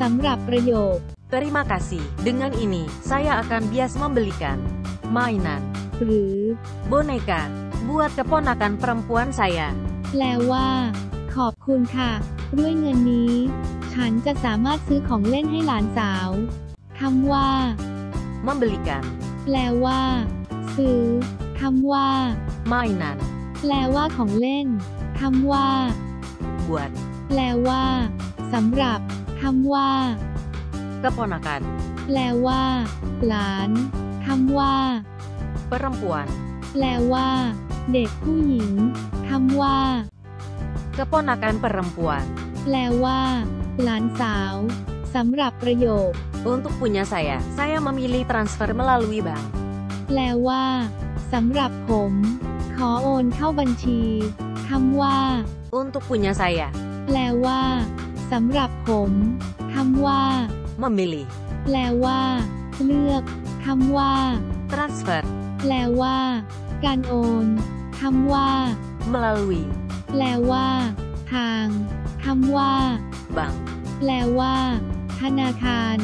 สำหรับประโยค Terima kasih. Dengan ini, saya akan bias membelikan mainan หรือ boneka buat keponakan perempuan saya. แปลว่า ขอบคุณค่ะ ด้วยเงินนี้ ฉันจะสามารถซื้อของเล่นให้หลานสาวคำว่า Membelikan แปลว่า ซื้อคำว่า mainan แปลว่าของเล่นคำว่า buat แปลว่าสำหรับ คำว่า keponakan แปลว่า หลานคำว่า perempuan แปลว่า เด็กผู้หญิงคำว่า keponakan perempuan แปลว่า หลานสาวสำหรับประโยค Untuk punya saya, saya memilih transfer melalui bank. แปลว่าสำหรับผม ขอโอนเข้าบัญชีคำว่า Untuk punya saya, แปลว่า สำหรับผมคำว่า memilih แปลว่า เลือกคำว่า transfer แปลว่า การโอนคำว่า melalui แปลว่า ทางคำว่า bank. แปลว่า ธนาคาร